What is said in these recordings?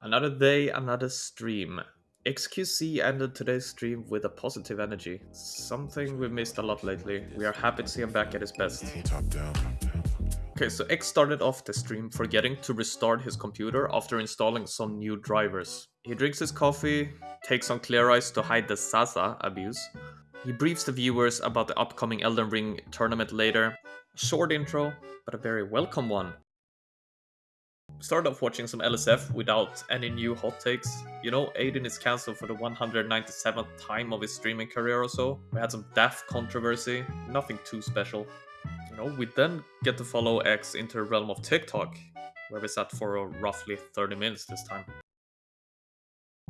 Another day, another stream. XQC ended today's stream with a positive energy. Something we missed a lot lately. We are happy to see him back at his best. Okay, so X started off the stream forgetting to restart his computer after installing some new drivers. He drinks his coffee, takes some clear ice to hide the Sasa abuse. He briefs the viewers about the upcoming Elden Ring tournament later. Short intro, but a very welcome one. Started off watching some LSF without any new hot takes. You know, Adin is cancelled for the 197th time of his streaming career or so. We had some daft controversy, nothing too special. You know, we then get to follow X into the realm of TikTok, where we sat for roughly 30 minutes this time.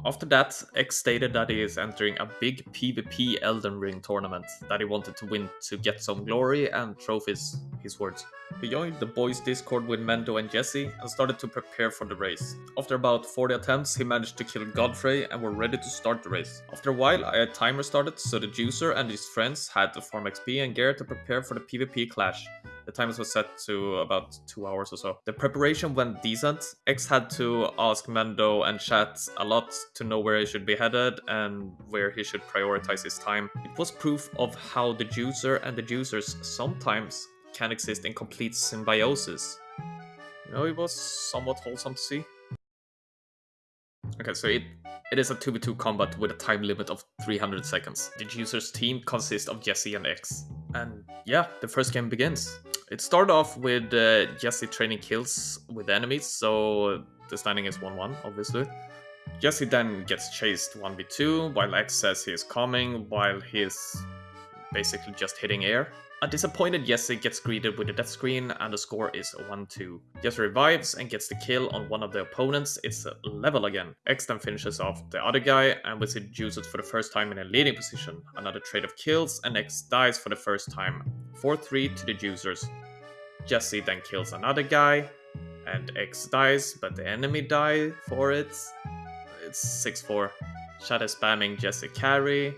After that, X stated that he is entering a big PvP Elden Ring tournament that he wanted to win to get some glory and trophies, his words. He joined the boys Discord with Mendo and Jesse and started to prepare for the race. After about 40 attempts, he managed to kill Godfrey and were ready to start the race. After a while, a timer started, so the Juicer and his friends had to farm XP and gear to prepare for the PvP clash. The timers was set to about two hours or so. The preparation went decent. X had to ask Mendo and chat a lot to know where he should be headed and where he should prioritize his time. It was proof of how the juicer and the juicers sometimes can exist in complete symbiosis. You know, it was somewhat wholesome to see. Okay, so it, it is a 2v2 combat with a time limit of 300 seconds. The user's team consists of Jesse and X. And yeah, the first game begins. It started off with uh, Jesse training kills with enemies, so the standing is 1-1, obviously. Jesse then gets chased 1v2, while X says he is coming, while he's basically just hitting air. A disappointed Jesse gets greeted with a death screen and the score is 1-2. Jesse revives and gets the kill on one of the opponents, it's level again. X then finishes off the other guy and with it juices for the first time in a leading position. Another trade of kills and X dies for the first time. 4-3 to the juicers. Jesse then kills another guy and X dies but the enemy die for it. It's 6-4. Shadow spamming Jesse carry,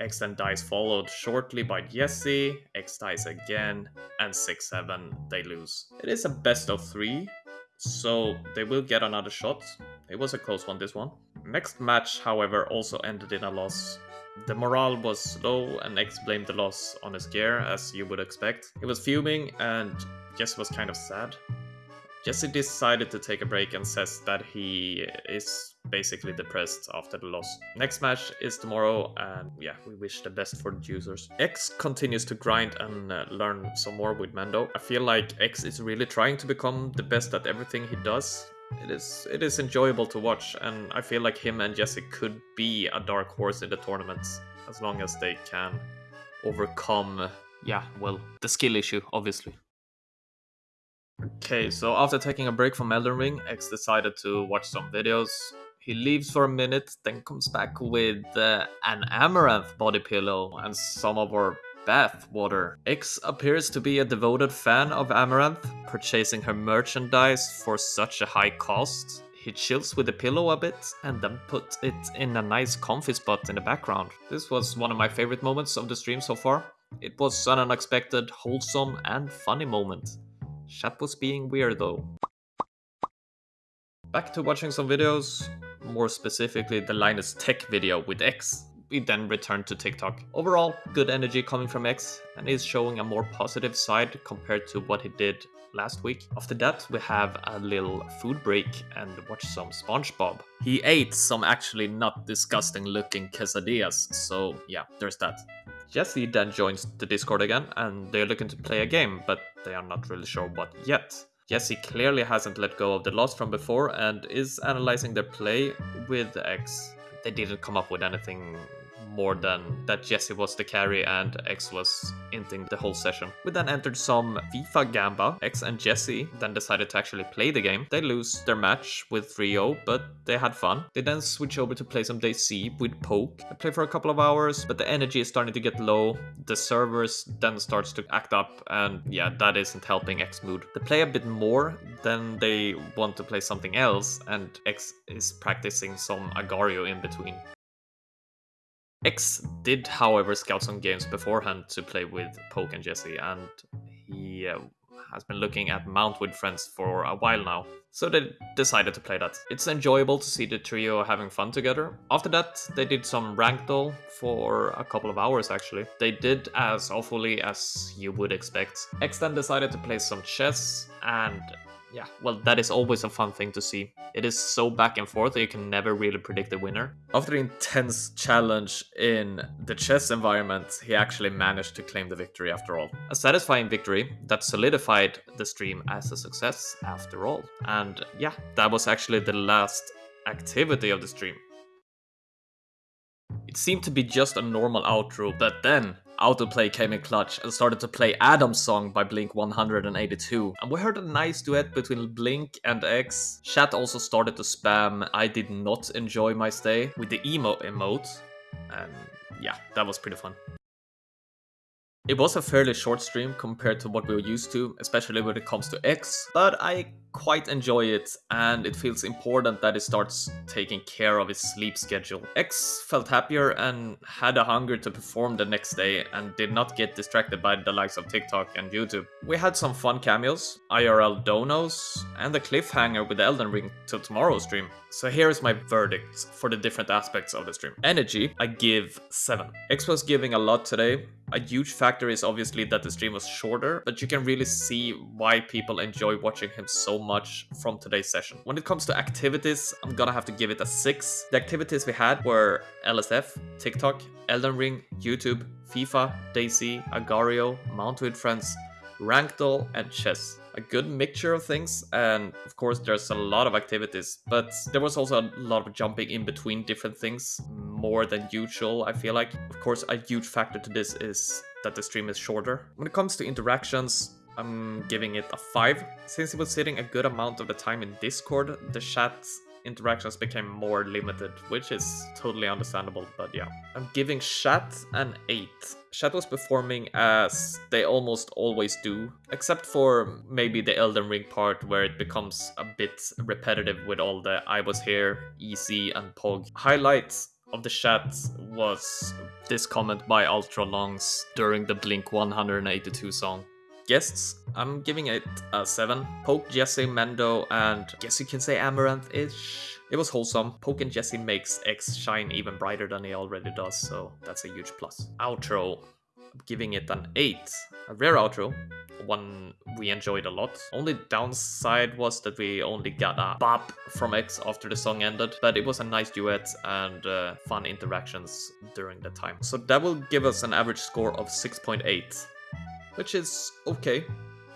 X then dies followed shortly by Jesse, X dies again, and 6-7 they lose. It is a best of 3, so they will get another shot. It was a close one this one. Next match however also ended in a loss. The morale was low and X blamed the loss on his gear as you would expect. He was fuming and Jesse was kind of sad. Jesse decided to take a break and says that he is basically depressed after the loss. Next match is tomorrow and yeah, we wish the best for the users. X continues to grind and uh, learn some more with Mando. I feel like X is really trying to become the best at everything he does. It is it is enjoyable to watch and I feel like him and Jesse could be a dark horse in the tournament as long as they can overcome yeah, well, the skill issue obviously. Okay, so after taking a break from Elden Ring, X decided to watch some videos. He leaves for a minute, then comes back with uh, an Amouranth body pillow and some of our bath water. X appears to be a devoted fan of Amouranth, purchasing her merchandise for such a high cost. He chills with the pillow a bit and then puts it in a nice comfy spot in the background. This was one of my favorite moments of the stream so far. It was an unexpected, wholesome and funny moment. Chat was being weird though. Back to watching some videos, more specifically the Linus Tech video with X. We then returned to TikTok. Overall, good energy coming from X, and he's showing a more positive side compared to what he did last week. After that, we have a little food break and watch some SpongeBob. He ate some actually not disgusting looking quesadillas, so yeah, there's that. Jesse then joins the Discord again, and they're looking to play a game, but they are not really sure what yet. Jesse clearly hasn't let go of the loss from before and is analyzing their play with X. They didn't come up with anything more than that Jesse was the carry and X was inting the whole session. We then entered some FIFA Gamba. X and Jesse then decided to actually play the game. They lose their match with 3-0, but they had fun. They then switch over to play some DayZ with Poke. They play for a couple of hours, but the energy is starting to get low. The servers then starts to act up, and yeah, that isn't helping X mood. They play a bit more, then they want to play something else, and X is practicing some Agar.io in between. X did, however, scout some games beforehand to play with Poke and Jesse, and he uh, has been looking at Mount with Friends for a while now, so they decided to play that. It's enjoyable to see the trio having fun together. After that, they did some Ragdoll for a couple of hours actually. They did as awfully as you would expect. X then decided to play some chess, and yeah, well, that is always a fun thing to see. It is so back and forth that you can never really predict the winner. After the intense challenge in the chess environment, he actually managed to claim the victory after all. A satisfying victory that solidified the stream as a success after all. And yeah, that was actually the last activity of the stream. It seemed to be just a normal outro, but then Autoplay came in clutch and started to play Adam's song by Blink 182. And we heard a nice duet between Blink and X. Chat also started to spam I did not enjoy my stay with the emo emote. And yeah, that was pretty fun. It was a fairly short stream compared to what we were used to, especially when it comes to X, but I quite enjoy it and it feels important that he starts taking care of his sleep schedule. X felt happier and had a hunger to perform the next day and did not get distracted by the likes of TikTok and YouTube. We had some fun cameos, IRL donos, and a cliffhanger with Elden Ring till tomorrow's stream. So here is my verdict for the different aspects of the stream. Energy, I give 7. X was giving a lot today. A huge factor is obviously that the stream was shorter, but you can really see why people enjoy watching him so much from today's session. When it comes to activities, I'm gonna have to give it a 6. The activities we had were LSF, TikTok, Elden Ring, YouTube, FIFA, DayZ, Agar.io, Mount with Friends, Ragdoll, and Chess. A good mixture of things, and of course there's a lot of activities, but there was also a lot of jumping in between different things, more than usual, I feel like. Of course, a huge factor to this is that the stream is shorter. When it comes to interactions, I'm giving it a 5. Since it was sitting a good amount of the time in Discord, the chat interactions became more limited, which is totally understandable, but yeah. I'm giving Chat an 8. Chat was performing as they almost always do, except for maybe the Elden Ring part where it becomes a bit repetitive with all the I was here, easy, and Pog. Highlights of the chat was this comment by Ultra Longs during the Blink 182 song guests, I'm giving it a 7. Poke, Jesse, Mendo, and guess you can say Amouranth-ish. It was wholesome. Poke and Jesse makes X shine even brighter than he already does, so that's a huge plus. Outro, I'm giving it an 8. A rare outro, one we enjoyed a lot. Only downside was that we only got a bop from X after the song ended, but it was a nice duet and uh, fun interactions during the time. So that will give us an average score of 6.8 which is okay.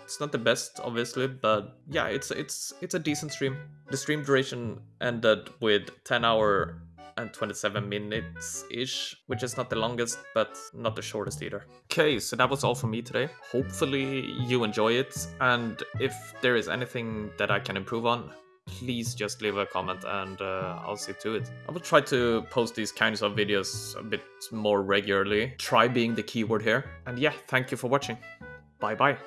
It's not the best, obviously, but yeah, it's it's it's a decent stream. The stream duration ended with 10 hour and 27 minutes-ish, which is not the longest, but not the shortest either. Okay, so that was all for me today. Hopefully you enjoy it, and if there is anything that I can improve on, please just leave a comment and uh, I'll see to it. I will try to post these kinds of videos a bit more regularly. Try being the keyword here. And yeah, thank you for watching. Bye bye.